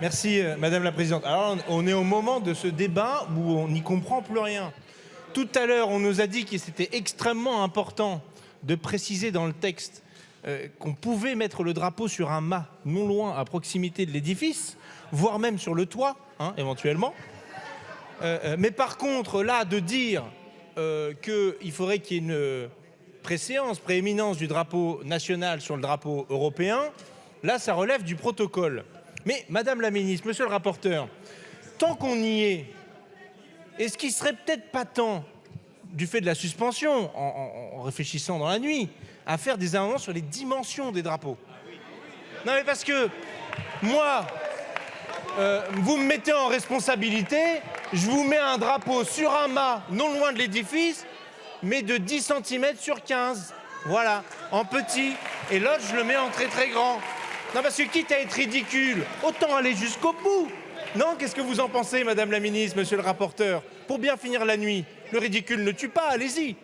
Merci, euh, Madame la Présidente. Alors, on est au moment de ce débat où on n'y comprend plus rien. Tout à l'heure, on nous a dit que c'était extrêmement important de préciser dans le texte euh, qu'on pouvait mettre le drapeau sur un mât non loin, à proximité de l'édifice, voire même sur le toit, hein, éventuellement. Euh, mais par contre, là, de dire qu'il faudrait qu'il y ait une préséance, prééminence du drapeau national sur le drapeau européen, là, ça relève du protocole. Mais, Madame la Ministre, Monsieur le rapporteur, tant qu'on y est, est-ce qu'il serait peut-être pas temps, du fait de la suspension, en, réfléchissant dans la nuit, à faire des amendements sur les dimensions des drapeaux? Non mais parce que, moi, euh, vous me mettez en responsabilité, je vous mets un drapeau sur un mât non loin de l'édifice, mais de 10 cm sur 15. Voilà, en petit. Et l'autre, je le mets en très très grand. Non, parce que quitte à être ridicule, autant aller jusqu'au bout. Non, qu'est-ce que vous en pensez, Madame la Ministre, Monsieur le rapporteur? Pour bien finir la nuit, le ridicule ne tue pas, allez-y.